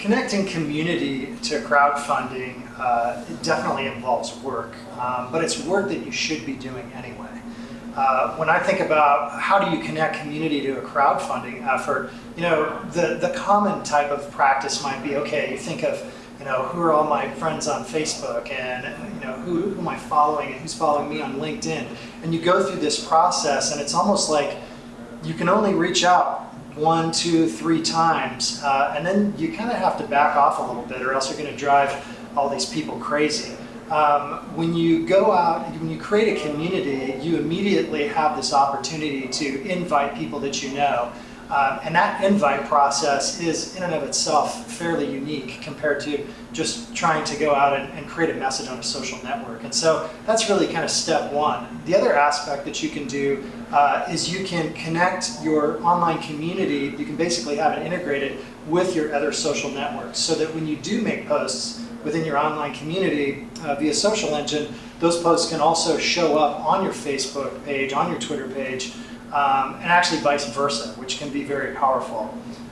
connecting community to crowdfunding uh, it definitely involves work, um, but it's work that you should be doing anyway. Uh, when I think about how do you connect community to a crowdfunding effort, you know, the, the common type of practice might be, okay, you think of, you know, who are all my friends on Facebook and, you know, who, who am I following and who's following me on LinkedIn? And you go through this process and it's almost like you can only reach out one, two, three times, uh, and then you kind of have to back off a little bit or else you're going to drive all these people crazy. Um, when you go out, when you create a community, you immediately have this opportunity to invite people that you know. Um, and that invite process is in and of itself fairly unique compared to just trying to go out and, and, create a message on a social network. And so that's really kind of step one. The other aspect that you can do uh, is you can connect your online community, you can basically have it integrated with your other social networks so that when you do make posts within your online community uh, via SocialEngine, those posts can also show up on your Facebook page, on your Twitter page, um, and actually vice versa, which can be very powerful.